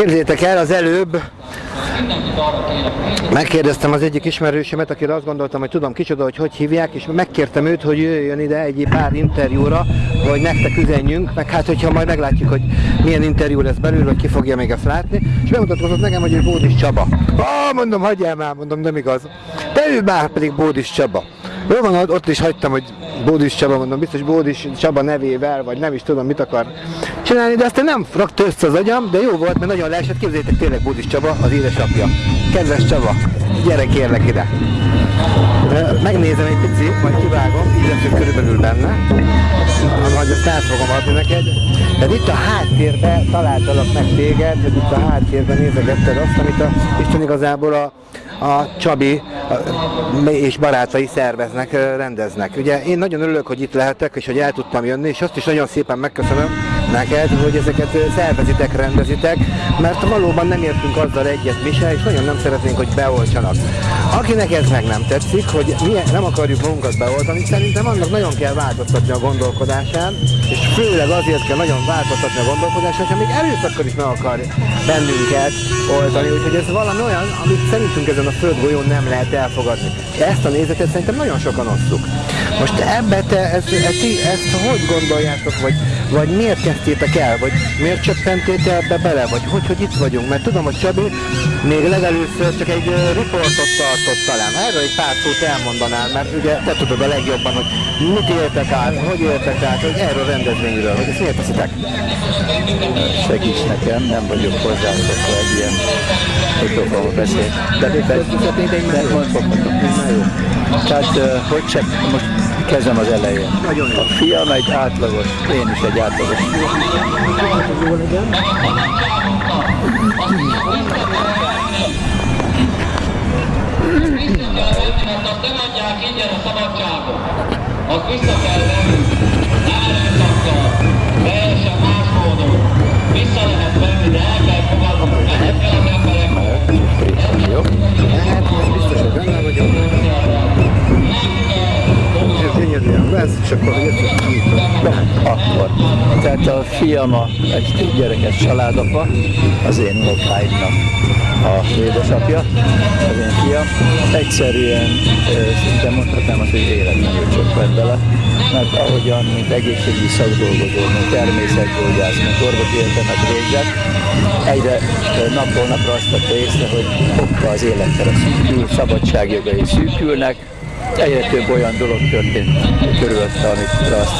Képzétek el, az előbb megkérdeztem az egyik ismerősömet, akire azt gondoltam, hogy tudom kicsoda, hogy hogy hívják, és megkértem őt, hogy jöjjön ide egy pár interjúra, hogy nektek üzenjünk, meg hát hogyha majd meglátjuk, hogy milyen interjú lesz belül, hogy ki fogja még ezt látni, és bemutatkozott nekem, hogy ő Bódis Csaba. Ah, mondom, hagyjál már, mondom, nem igaz. De ő már pedig Bódis Csaba. Jó van, ott is hagytam, hogy Bódis Csaba, mondom, biztos Bódis Csaba nevével, vagy nem is tudom, mit akar csinálni, de aztán nem rakta össze az agyam, de jó volt, mert nagyon leesett, képzeljétek tényleg Bódis Csaba, az édesapja. Kedves Csaba, gyere kérlek ide. Megnézem egy pici, majd kivágom, így lesz körülbelül benne, majd azt át fogom adni neked. De itt a háttérben találtalak meg téged, hogy itt a háttérben nézegetted azt, amit a Isten igazából a a Csabi és barátai szerveznek, rendeznek. Ugye én nagyon örülök, hogy itt lehetek, és hogy el tudtam jönni, és azt is nagyon szépen megköszönöm neked, hogy ezeket szervezitek, rendezitek, mert valóban nem értünk azzal egyet mi se, és nagyon nem szeretnénk, hogy beoltsanak. Akinek ez meg nem tetszik, hogy mi nem akarjuk magunkat beoltani, szerintem annak nagyon kell változtatni a gondolkodásán, és főleg azért kell nagyon változtatni a gondolkodásán, hogy még erőszakkal is meg akar bennünket oltani, úgyhogy ez valami olyan, amit szerintünk ezen a földgolyón nem lehet elfogadni. Ezt a nézetet szerintem nagyon sokan osszuk. Most ebbe te, ezt, ezt, ezt hogy gondoljátok, vagy, vagy miért kezdtétek el, vagy miért csöppentétek ebbe bele, vagy hogy, hogy itt vagyunk? Mert tudom, hogy Csabi még legelőször csak egy riportot tartott talán. Erről egy pár szót elmondanál, mert ugye te tudod a legjobban, hogy mit éltek át, hogy éltek át, hogy erről a rendezvényről, hogy ezt miért teszitek? Segíts nekem, nem vagyok hozzászokva egy ilyen mikrofonba beszél. De, de, de, de, Tehát, hogy csak most kezdem az elején. A fiam egy átlagos, én is egy átlagos. Mert azt nem adják ingyen a szabadságot. Azt vissza kell venni. Erőszakkal, teljesen más módon. Vissza lehet venni, de el kell fogadni. Ennek kell az embereknek. Jó? Hát, most biztos, hogy benne vagyok. Gyönyörűen lesz, és akkor Na, akkor. Tehát a fiam a, egy gyerekes családapa, az én unokáimnak a édesapja, az én fiam. Egyszerűen szinte mondhatnám azt, hogy életlenül csökkent bele, mert ahogyan, mint egészségügyi szakdolgozó, mint természetgyógyász, mint orvosi egyetemet végzett, egyre napról napra azt vette észre, hogy hoppá az élettere szűkül, szabadságjogai szűkülnek, egyre több olyan dolog történt körülötte, amit azt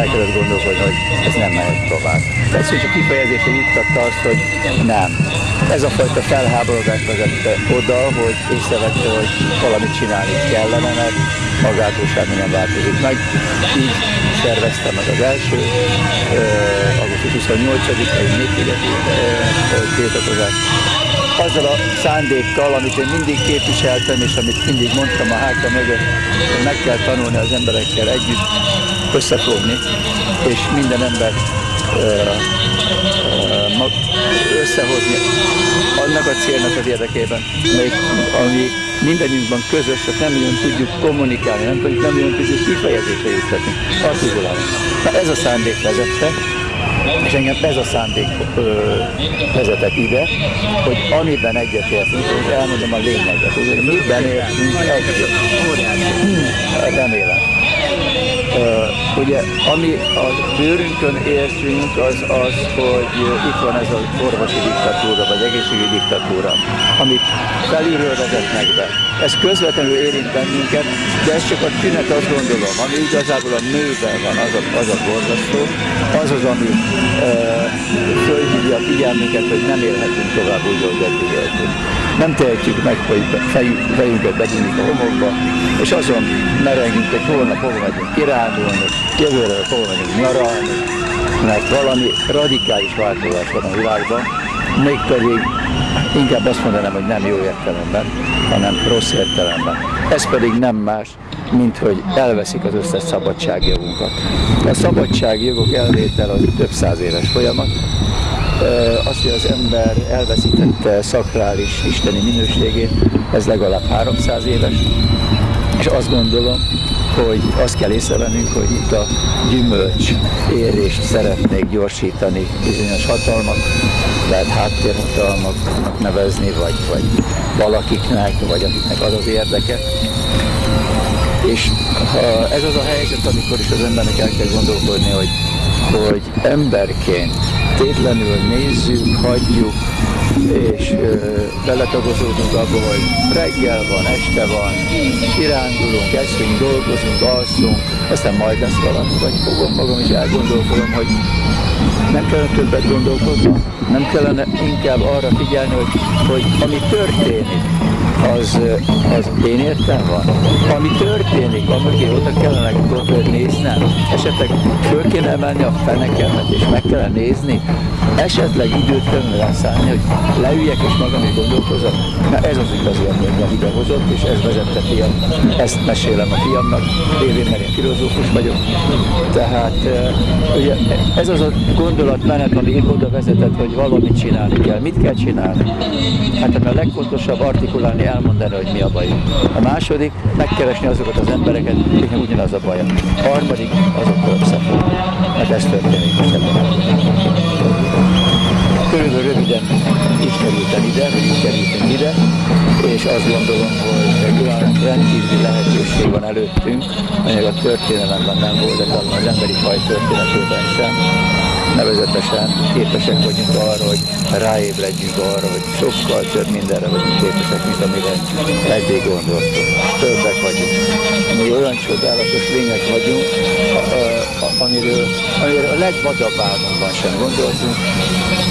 el kellett gondolkodni, hogy ez nem mehet tovább. Tehát csak kifejezésre juttatta azt, hogy nem. Ez a fajta felháborodás vezette oda, hogy észrevette, hogy valamit csinálni kellene, mert magától semmi nem változik meg. Így szerveztem meg az első, augusztus 28-ai népigeti uh, tiltakozást azzal a szándékkal, amit én mindig képviseltem, és amit mindig mondtam a háta mögött, hogy meg kell tanulni az emberekkel együtt összefogni, és minden ember összehozni annak a célnak az érdekében, melyik, ami mindannyiunkban közös, csak nem nagyon tudjuk kommunikálni, nem, tudjuk, nem nagyon tudjuk kifejezésre juttatni, artikulálni. Na ez a szándék vezette, és engem ez a szándék ö, vezetett ide, hogy amiben egyetértünk, hogy elmondom a lényeget, hogy miben értünk egyet. Hmm, remélem. Uh, ugye, ami a bőrünkön érzünk, az az, hogy itt van ez az orvosi diktatúra, vagy egészségügyi diktatúra, amit felülről vezetnek be. Ez közvetlenül érint bennünket, de ez csak a tünet, azt gondolom, ami igazából a mélyben van, az a, az a borzasztó, az az, ami uh, fölhívja a figyelmünket, hogy nem élhetünk tovább úgy, hogy eddig éltünk. Nem tehetjük meg, hogy fejünket begyűjjük a homokba, és azon merengünk, hogy holnap hova megyünk kirándulni, jövőre hova megyünk nyaralni, mert valami radikális változás van a világban, mégpedig inkább azt mondanám, hogy nem jó értelemben, hanem rossz értelemben. Ez pedig nem más, mint hogy elveszik az összes szabadságjogunkat. A szabadságjogok elvétel az több száz éves folyamat, az, hogy az ember elveszítette szakrális isteni minőségét, ez legalább 300 éves, és azt gondolom, hogy azt kell észrevennünk, hogy itt a gyümölcs érést szeretnék gyorsítani bizonyos hatalmak, lehet háttérhatalmaknak nevezni, vagy, vagy valakiknek, vagy akiknek az az érdeke. És ha ez az a helyzet, amikor is az embernek el kell gondolkodni, hogy, hogy emberként tétlenül nézzük, hagyjuk, és ö, beletagozódunk abba, hogy reggel van, este van, kirándulunk, eszünk, dolgozunk, alszunk, aztán majd lesz valami, vagy fogom magam is elgondolkodom, hogy nem kellene többet gondolkodni, nem kellene inkább arra figyelni, hogy, hogy ami történik, az, az én értem van. Ami történik, amögé oda kellene néznem, esetleg föl kéne emelni a fenekemet, és meg kellene nézni, esetleg időt kellene rászállni, hogy leüljek és magam is gondolkozom. Na ez az igazi, ami engem idehozott, és ez vezette fiam. Ezt mesélem a fiamnak, lévén, mert én filozófus vagyok. Tehát ugye, ez az a gondolatmenet, ami oda vezetett, hogy valamit csinálni kell. Mit kell csinálni? Hát ami a legfontosabb artikulálni, elmondani, hogy mi a baj. A második, megkeresni azokat az embereket, akiknek ugyanaz a baj. A harmadik, azokkal összefogni. Mert ez történik a Körülbelül röviden így kerültem ide, vagy így kerültünk ide, és azt gondolom, hogy olyan rendkívüli lehetőség van előttünk, amely a történelemben nem volt, de az emberi faj történetében sem, nevezetesen képesek vagyunk arra, hogy ráébredjünk arra, hogy sokkal több mindenre vagyunk képesek, mint amire eddig gondoltunk. Többek vagyunk. Mi olyan csodálatos lények vagyunk, amiről, amiről a legvadabb álmunkban sem gondoltunk.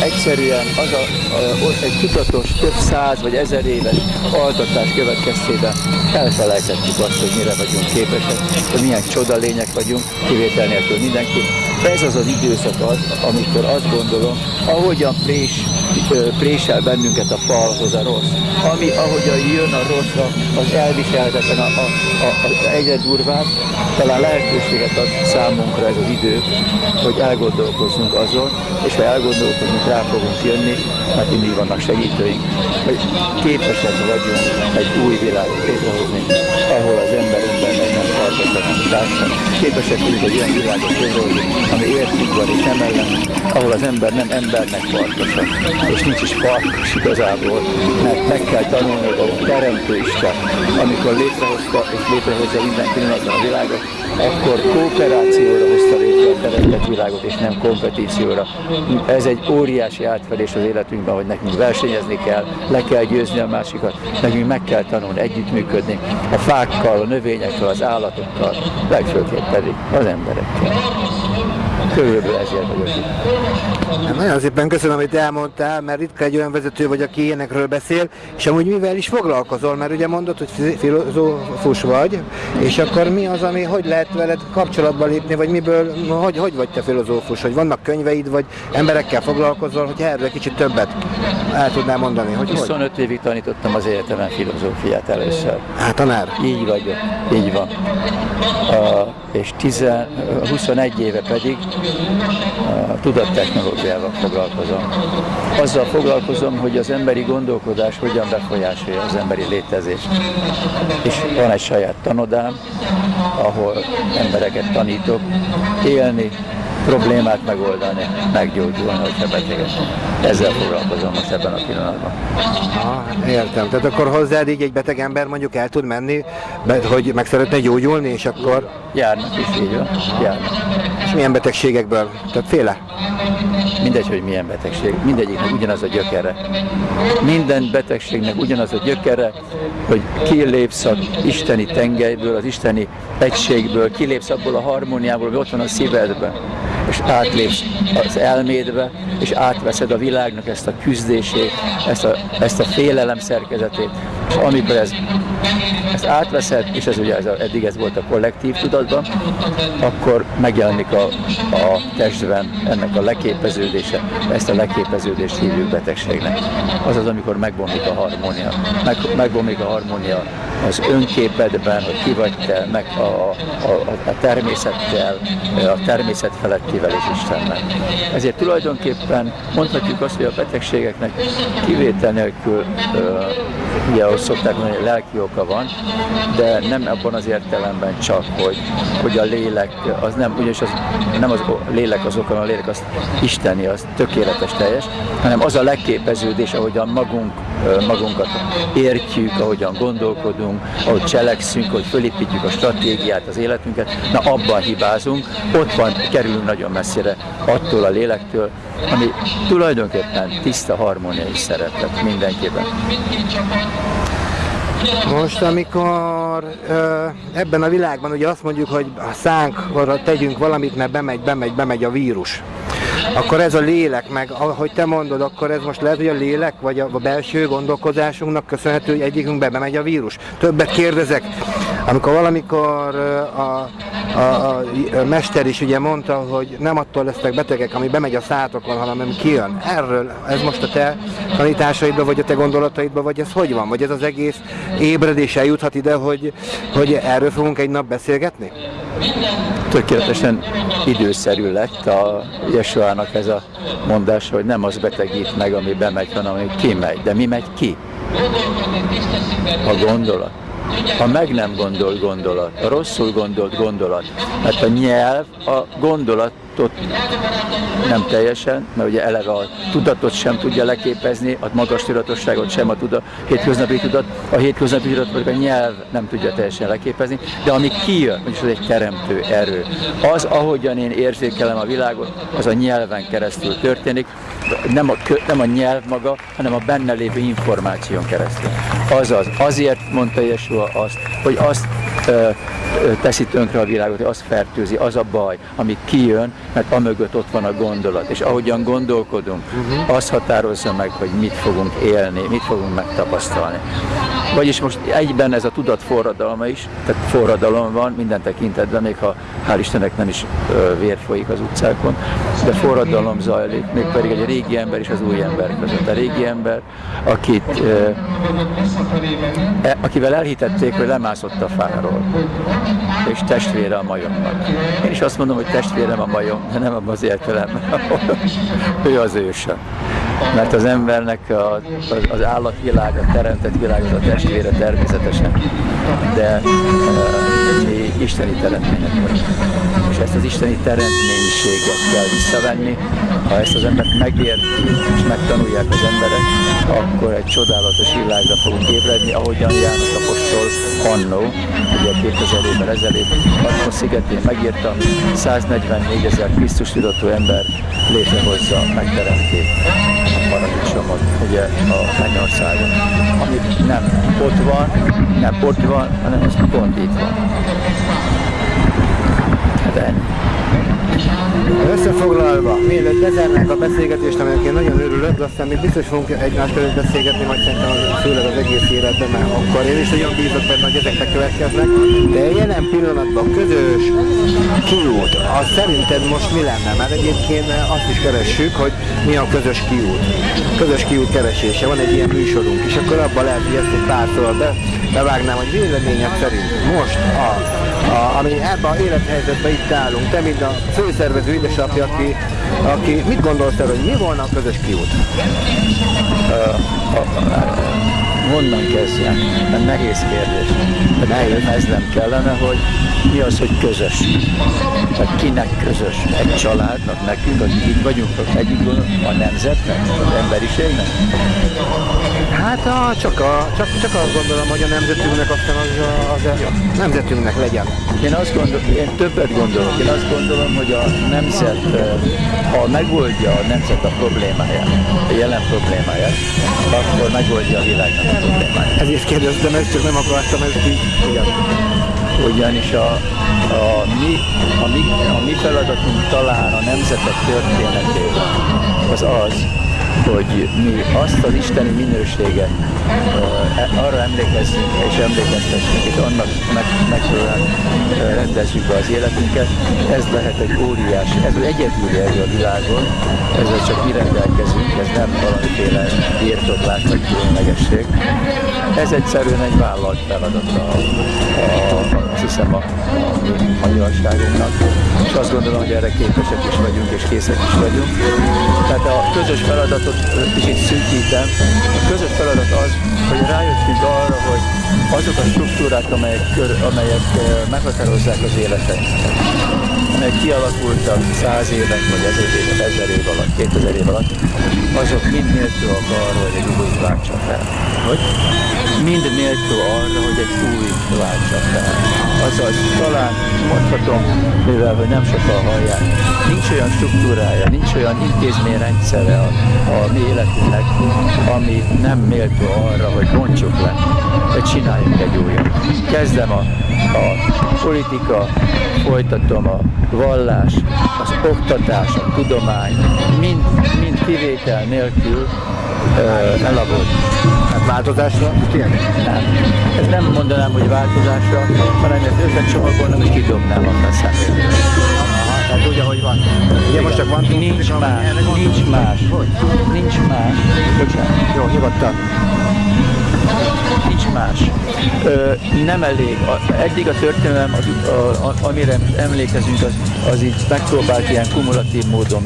Egyszerűen az a, a, egy tudatos, több száz vagy ezer éves altatás következtében elfelejtettük azt, hogy mire vagyunk képesek, hogy milyen csoda lények vagyunk, kivétel nélkül mindenki. Ez az az időszak az, amikor azt gondolom, ahogyan prés, présel bennünket a falhoz a rossz, ami ahogyan jön a rosszra, az elviselhetetlen a, a, a, a egyre durvább, talán lehetőséget ad számunkra ez az idő, hogy elgondolkozzunk azon, és ha elgondolkozunk, rá fogunk jönni, mert mindig vannak segítőink, hogy képesek vagyunk egy új világot létrehozni, ahol az ember embernek társadalom. Képesek vagyunk egy olyan világot létrehozni, ami értünk van és nem ellen, ahol az ember nem embernek farkosa, és nincs is farkos igazából, mert meg kell tanulni, a Teremtő Isten, amikor létrehozta és létrehozza minden pillanatban a világot, akkor kooperációra hozta létre a teremtett világot, és nem kompetícióra. Ez egy óriási átfedés az életünkben, hogy nekünk versenyezni kell, le kell győzni a másikat, nekünk meg kell tanulni együttműködni a fákkal, a növényekkel, az állatokkal, legfőképp pedig az emberekkel. Körülbelül ezért vagyok itt. Hát Nagyon szépen köszönöm, amit elmondtál, mert ritka egy olyan vezető vagy, aki ilyenekről beszél, és amúgy mivel is foglalkozol, mert ugye mondod, hogy fi- filozófus vagy, és akkor mi az, ami, hogy lehet veled kapcsolatba lépni, vagy miből, hogy, hogy vagy te filozófus, hogy vannak könyveid, vagy emberekkel foglalkozol, hogy erről egy kicsit többet el tudnál mondani, hogy hogy? 25 évig tanítottam az egyetemen filozófiát először. Hát tanár. Így vagyok, így van. Uh, és 10, 21 éve pedig uh, tudattechnológiával foglalkozom. Azzal foglalkozom, hogy az emberi gondolkodás hogyan befolyásolja az emberi létezést. És van egy saját tanodám, ahol embereket tanítok élni, problémát megoldani, meggyógyulni, hogyha betegek. Ezzel foglalkozom most ebben a pillanatban. Ah, értem. Tehát akkor hozzád így egy beteg ember mondjuk el tud menni, hogy meg szeretne gyógyulni, és akkor Járnak is, így van, járnak. és milyen betegségekből? Többféle? Mindegy, hogy milyen betegség, mindegyiknek ugyanaz a gyökere. Minden betegségnek ugyanaz a gyökere, hogy kilépsz az isteni tengelyből, az isteni egységből, kilépsz abból a harmóniából, ami ott van a szívedben, és átlépsz az elmédbe, és átveszed a világnak ezt a küzdését, ezt a, ezt a félelem szerkezetét, és amikor ez, ezt átveszed, és ez ugye ez a, eddig ez volt a kollektív tudatban, akkor megjelenik a, a testben ennek a leképeződése, ezt a leképeződést hívjuk betegségnek. Az az, amikor megbomlik a harmónia. Meg, megbomlik a harmónia az önképedben, hogy ki vagy te, meg a, a, a, a természettel, a természet felettivel és Istennel. Ezért tulajdonképpen mondhatjuk azt, hogy a betegségeknek kivétel nélkül ugye ahogy szokták mondani, hogy lelki oka van, de nem abban az értelemben csak, hogy, hogy a lélek, az nem, ugyanis az, nem az lélek az oka, a lélek az isteni, az tökéletes, teljes, hanem az a legképeződés, ahogyan magunk, magunkat értjük, ahogyan gondolkodunk, ahogy cselekszünk, ahogy fölépítjük a stratégiát, az életünket, na abban hibázunk, ott van, kerülünk nagyon messzire attól a lélektől, ami tulajdonképpen tiszta harmóniai szeretet mindenképpen. Most, amikor ebben a világban ugye azt mondjuk, hogy a szánkra tegyünk valamit, mert bemegy, bemegy, bemegy a vírus, akkor ez a lélek, meg ahogy te mondod, akkor ez most lehet, hogy a lélek, vagy a, belső gondolkodásunknak köszönhető, hogy egyikünkbe bemegy a vírus. Többet kérdezek, amikor valamikor a, a, a, a mester is ugye mondta, hogy nem attól lesznek betegek, ami bemegy a szátokon, hanem ami kijön. Erről, ez most a te tanításaidba, vagy a te gondolataidba, vagy ez hogy van? Vagy ez az egész ébredés eljuthat ide, hogy, hogy erről fogunk egy nap beszélgetni? Tökéletesen időszerű lett a Jesuának ez a mondása, hogy nem az betegít meg, ami bemegy, hanem ami kimegy. De mi megy ki? A gondolat. A meg nem gondolt gondolat, a rosszul gondolt gondolat. Mert a nyelv a gondolatot nem teljesen, mert ugye eleve a tudatot sem tudja leképezni, a magas tudatosságot sem a tudat, hétköznapi tudat, a hétköznapi tudat pedig a nyelv nem tudja teljesen leképezni, de ami kijön, vagyis az egy teremtő erő. Az, ahogyan én érzékelem a világot, az a nyelven keresztül történik, nem a, kö- nem a nyelv maga, hanem a benne lévő információn keresztül. Azaz, azért mondta Jesua azt, hogy azt teszi tönkre a világot, hogy azt fertőzi, az a baj, ami kijön, mert amögött ott van a gondolat. És ahogyan gondolkodunk, az határozza meg, hogy mit fogunk élni, mit fogunk megtapasztalni. Vagyis most egyben ez a tudat forradalma is, tehát forradalom van minden tekintetben, még ha hál' Istennek nem is vér folyik az utcákon, de forradalom zajlik, mégpedig egy régi ember és az új ember között. A régi ember, akit, e, akivel elhitették, hogy lemászott a fáról, és testvére a majomnak. Én is azt mondom, hogy testvérem a majom, de nem abban az értelemben, ő az őse. Mert az embernek a, az, az állatvilág, a teremtett világ az a testvére természetesen, de mi isteni teremtmények. És ezt az isteni teremtménységet kell visszavenni. Ha ezt az embert megérti és megtanulják az emberek, akkor egy csodálatos világra fogunk ébredni, ahogyan János Apostol annó, ugye 2000 évvel ezelőtt, Patmos szigetén megírta, 144 ezer Krisztus tudatú ember létrehozza, megteremti a paradicsomot, ugye a mennyországon, ami nem ott van, nem ott van, hanem az pont itt van. Hát ennyi. Összefoglalva, mielőtt bezárnánk a beszélgetést, aminek én nagyon örülök, de aztán még biztos fogunk egymás között beszélgetni, majd szerintem az- főleg az egész életben, mert akkor én is nagyon bízok benne, hogy ezek bekövetkeznek. De jelen pillanatban közös kiút, az szerinted most mi lenne? Mert egyébként azt is keressük, hogy mi a közös kiút. Közös kiút keresése, van egy ilyen műsorunk, és akkor abban lehet, hogy ezt egy pár szóval be, bevágnám, hogy véleményed szerint most a, a, ami ebben az élethelyzetben itt állunk, te mint a főszervező édesapja, aki, aki mit gondolsz erről, hogy mi volna a közös kiút? Honnan kezdjem? Ez nehéz kérdés. Nehéz. Ez nem kellene, hogy mi az, hogy közös. Tehát kinek közös? Egy családnak, nekünk, akik itt vagyunk, együtt gondolunk, a nemzetnek, az emberiségnek? Hát a, csak, a, csak, csak azt gondolom, hogy a nemzetünknek aztán az, az a nemzetünknek legyen. Én azt gondolom, én többet gondolok. Én azt gondolom, hogy a nemzet, ha megoldja a nemzet a problémáját, a jelen problémáját, akkor megoldja a világnak a problémáját. Ezért kérdeztem ezt, csak nem akartam ezt így. Igen. Ugyanis a, a, mi, a, mi, a mi feladatunk talán a nemzetek történetében az az, hogy mi azt az isteni minőséget uh, arra emlékezzünk és emlékeztessünk, és annak meg, megfelelően rendezzük be az életünket. Ez lehet egy óriási, ez egyedüli erő a világon, ezzel csak mi rendelkezünk, ez nem valamiféle birtoklás vagy különlegesség. Ez egyszerűen egy vállalt feladata a, a, azt hiszem a, a magyarságunknak, és azt gondolom, hogy erre képesek is vagyunk, és készek is vagyunk. Tehát a közös feladatot kicsit szűkítem. A közös feladat az, hogy rájöttünk arra, hogy azok a struktúrák, amelyek, amelyek eh, meghatározzák az életet, amelyek kialakultak száz évek, vagy ezer év, ezer év alatt, kétezer év alatt, azok mind méltóak arra, hogy egy új váltsa fel. Hogy? Mind méltó arra, hogy egy új váltsa fel. Azaz talán mondhatom, mivel hogy nem sokan hallják, nincs olyan struktúrája, nincs olyan intézményrendszere a, a mi életünknek, ami nem méltó arra, hogy bontsuk le, hogy csináljunk egy újat. Kezdem a, a politika, folytatom a vallás, az oktatás, a tudomány, mind, mind kivétel nélkül uh, elavult. Hát változásra? Nem. Ez nem mondanám, hogy változásra, hanem ezt összecsomagolnám és kidobnám a feszemét. Hát úgy, ahogy van. Ugye most csak van Nincs más, nincs más, nincs más. Bocsánat. Jó, nyugodtan. Nem elég. Eddig a történelem, az, a, a, amire emlékezünk, az, az így megpróbált ilyen kumulatív módon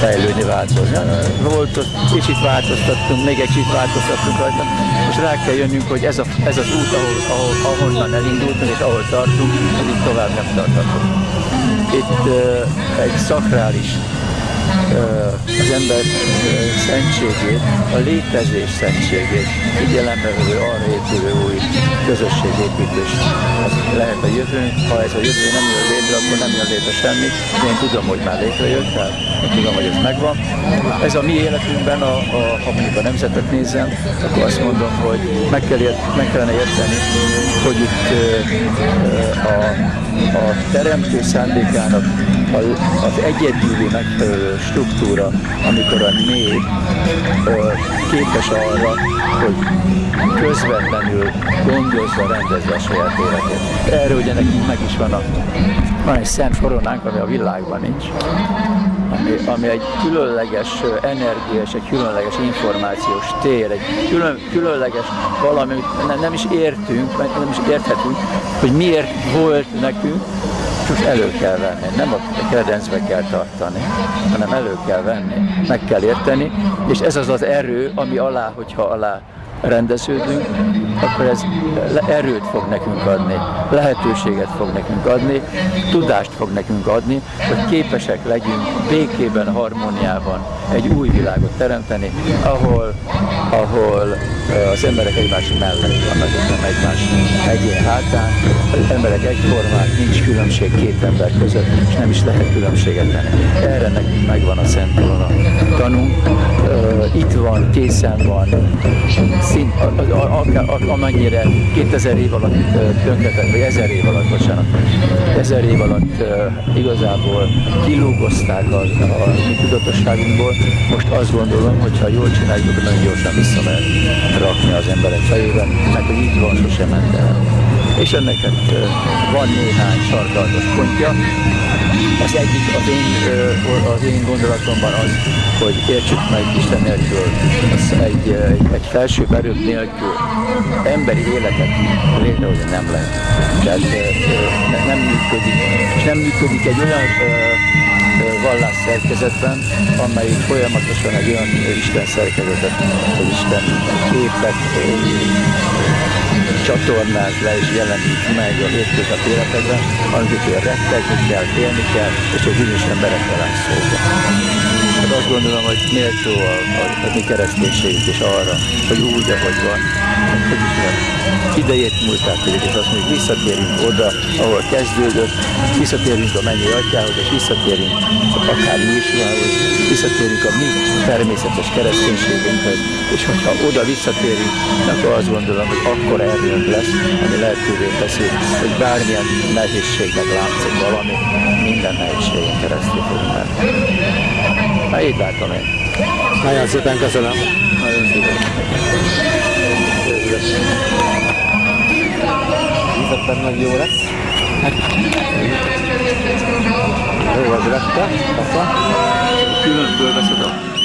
fejlődni, változni. Volt, kicsit változtattunk, még egy kicsit változtattunk rajta. Most rá kell jönnünk, hogy ez, a, ez az út, ahol, ahol, ahonnan elindultunk és ahol tartunk, az itt tovább nem tartható. Itt egy szakrális az ember szentségét, a létezés szentségét figyelembe vevő arra épülő új közösségépítés. Az lehet a jövőnk, ha ez a jövő nem jön létre, akkor nem jön létre semmi. Én tudom, hogy már létrejött, tehát én tudom, hogy ez megvan. Ez a mi életünkben, a, a, ha mondjuk a nemzetet nézem, akkor azt mondom, hogy meg, kell ért, meg kellene érteni, hogy itt a, a teremtő szándékának az egyedüli megfelelő struktúra, amikor a nép képes arra, hogy közvetlenül gondozza, rendezze a saját életét. Erről ugye nekünk meg is van a van egy szent koronánk, ami a világban nincs. Ami, ami egy különleges energia és egy különleges információs tér, egy külön, különleges valami, amit ne, nem is értünk, nem is érthetünk, hogy miért volt nekünk, elő kell venni, nem a kredencbe kell tartani, hanem elő kell venni, meg kell érteni, és ez az az erő, ami alá, hogyha alá rendeződünk, akkor ez erőt fog nekünk adni, lehetőséget fog nekünk adni, tudást fog nekünk adni, hogy képesek legyünk békében, harmóniában egy új világot teremteni, ahol, ahol az emberek egymás mellett vannak, és nem egymás egyén hátán, az emberek egyformák, nincs különbség két ember között, és nem is lehet különbséget tenni. Erre nekünk megvan a Szent Korona tanunk, itt van, készen van, szint, a, a, a, amennyire 2000 év alatt tönkretett, vagy 1000 év alatt, bocsánat, 1000 év alatt igazából kilúgozták a, a tudatosságunkból. Most azt gondolom, hogy ha jól csináljuk, nagyon gyorsan vissza lehet rakni az emberek fejében, mert hogy így van, sosem ment el. És ennek hát, van néhány sarkalatos pontja. Az egyik az én, az én gondolatomban az, hogy értsük meg Isten nélkül, az egy, egy, egy felső erők nélkül emberi életet létrehozni nem lehet. Tehát nem működik, és nem működik egy olyan vallás szerkezetben, amelyik folyamatosan egy olyan Isten szerkezetet, hogy Isten képet csatornáz le és jelenít meg a hétköznapi életekben, amiket rettegni kell, félni kell, és hogy bizonyos emberekkel lesz szóba. Hát azt gondolom, hogy méltó a, a, a mi kereszténységünk is arra, hogy úgy, ahogy van, hogy is van. Idejét múltát tudjuk, és azt mondjuk, visszatérünk oda, ahol kezdődött, visszatérünk a mennyi atyához, és visszatérünk akár Jézusához, visszatérünk a mi természetes kereszténységünkhez, és hogyha oda visszatérünk, akkor azt gondolom, hogy akkor erőnk lesz, ami lehetővé teszi, hogy bármilyen nehézségnek látszik valami, minden nehézségen keresztül fogunk. Hát így látom én. Nagyon szépen köszönöm. Nagyon szépen. Ízetben nagy jó lesz. Jó, az rette. Kassa. Külön fölveszed a